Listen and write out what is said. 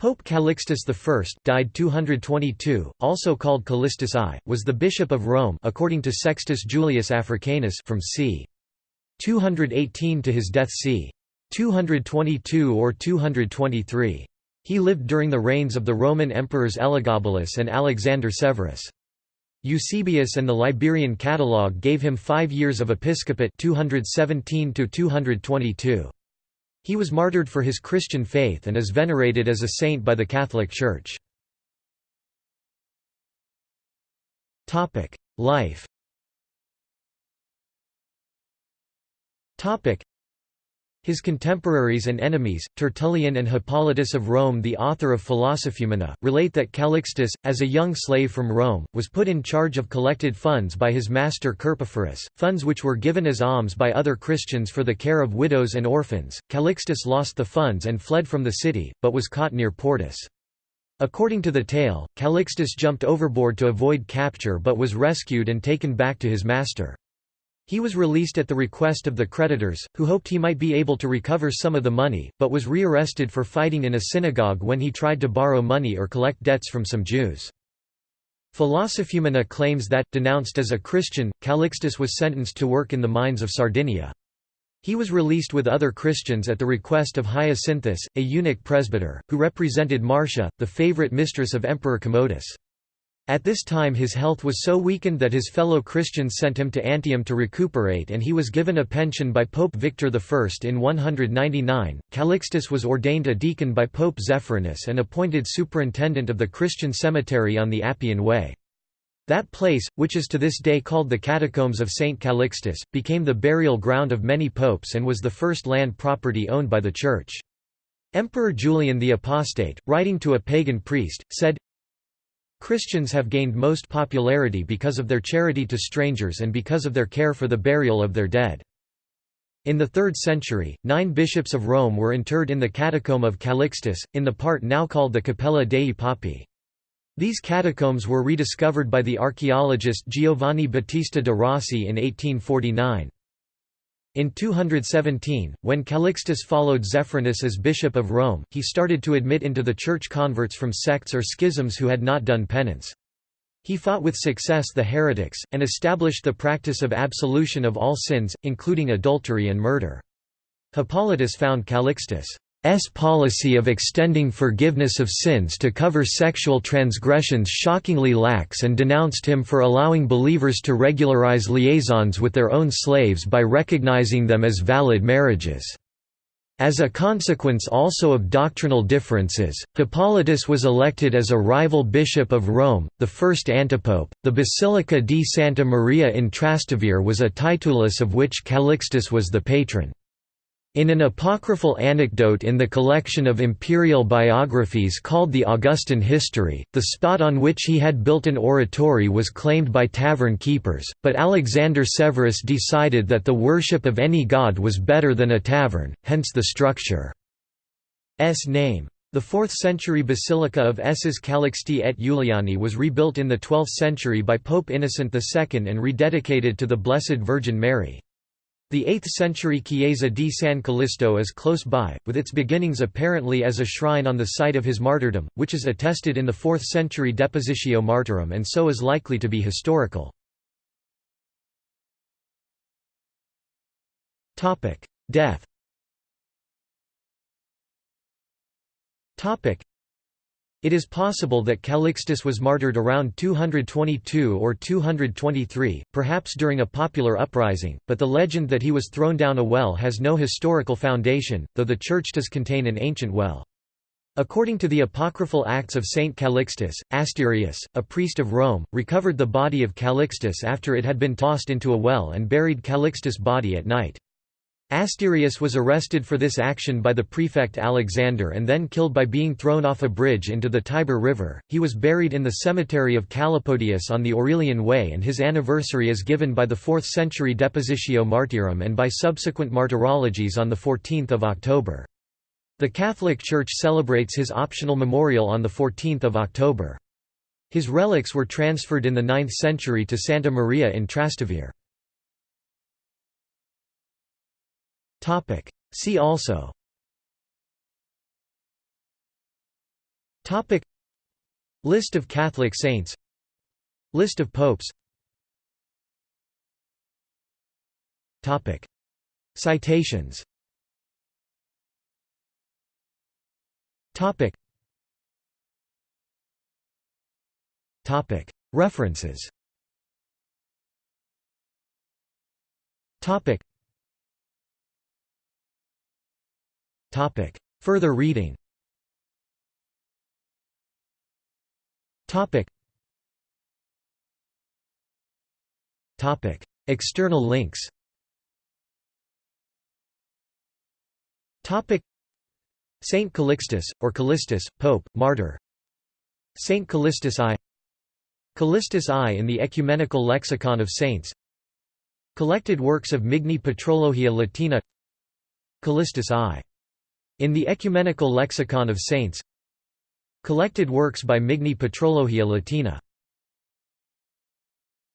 Pope Calixtus I died 222, also called Callistus I, was the bishop of Rome according to Sextus Julius Africanus from c. 218 to his death c. 222 or 223. He lived during the reigns of the Roman emperors Elagabalus and Alexander Severus. Eusebius and the Liberian Catalogue gave him five years of episcopate 217 to -222. He was martyred for his Christian faith and is venerated as a saint by the Catholic Church. Life his contemporaries and enemies, Tertullian and Hippolytus of Rome the author of Philosophumena, relate that Calixtus, as a young slave from Rome, was put in charge of collected funds by his master Carpophorus, funds which were given as alms by other Christians for the care of widows and orphans. Calixtus lost the funds and fled from the city, but was caught near Portus. According to the tale, Calixtus jumped overboard to avoid capture but was rescued and taken back to his master. He was released at the request of the creditors, who hoped he might be able to recover some of the money, but was rearrested for fighting in a synagogue when he tried to borrow money or collect debts from some Jews. Philosophumena claims that, denounced as a Christian, Calixtus was sentenced to work in the mines of Sardinia. He was released with other Christians at the request of Hyacinthus, a eunuch presbyter, who represented Marcia, the favorite mistress of Emperor Commodus. At this time his health was so weakened that his fellow Christians sent him to Antium to recuperate and he was given a pension by Pope Victor I in 199. Calixtus was ordained a deacon by Pope Zephyrinus and appointed superintendent of the Christian cemetery on the Appian Way. That place, which is to this day called the Catacombs of St. Calixtus, became the burial ground of many popes and was the first land property owned by the Church. Emperor Julian the Apostate, writing to a pagan priest, said, Christians have gained most popularity because of their charity to strangers and because of their care for the burial of their dead. In the 3rd century, nine bishops of Rome were interred in the catacomb of Calixtus, in the part now called the Cappella dei Papi. These catacombs were rediscovered by the archaeologist Giovanni Battista de Rossi in 1849. In 217, when Calixtus followed Zephyrinus as bishop of Rome, he started to admit into the church converts from sects or schisms who had not done penance. He fought with success the heretics, and established the practice of absolution of all sins, including adultery and murder. Hippolytus found Calixtus' S policy of extending forgiveness of sins to cover sexual transgressions shockingly lax and denounced him for allowing believers to regularize liaisons with their own slaves by recognizing them as valid marriages. As a consequence also of doctrinal differences, Hippolytus was elected as a rival bishop of Rome, the first antipope. The Basilica di Santa Maria in Trastevere was a titulus of which Calixtus was the patron. In an apocryphal anecdote in the collection of imperial biographies called the Augustan History, the spot on which he had built an oratory was claimed by tavern keepers, but Alexander Severus decided that the worship of any god was better than a tavern, hence the structure's name. The 4th century basilica of Esses Calixti et Juliani was rebuilt in the 12th century by Pope Innocent II and rededicated to the Blessed Virgin Mary. The 8th-century Chiesa di San Callisto is close by, with its beginnings apparently as a shrine on the site of his martyrdom, which is attested in the 4th-century Depositio Martyrum and so is likely to be historical. Death it is possible that Calixtus was martyred around 222 or 223, perhaps during a popular uprising, but the legend that he was thrown down a well has no historical foundation, though the church does contain an ancient well. According to the apocryphal Acts of Saint Calixtus, Asterius, a priest of Rome, recovered the body of Calixtus after it had been tossed into a well and buried Calixtus' body at night. Asterius was arrested for this action by the prefect Alexander and then killed by being thrown off a bridge into the Tiber River. He was buried in the cemetery of Calepodius on the Aurelian Way, and his anniversary is given by the 4th century Depositio Martyrum and by subsequent martyrologies on 14 October. The Catholic Church celebrates his optional memorial on 14 October. His relics were transferred in the 9th century to Santa Maria in Trastevere. Topic. See also. Topic. List of Catholic saints. List of popes. Topic. Citations. Topic. Topic. References. Topic Topic. Further reading. Topic. Topic. External links. Topic. Saint Calixtus, or Callistus, Pope, Martyr. Saint Callistus I. Callistus I in the Ecumenical Lexicon of Saints. Collected works of Migne Patrologia Latina. Callistus I. In the Ecumenical Lexicon of Saints Collected works by Migne Patrologia Latina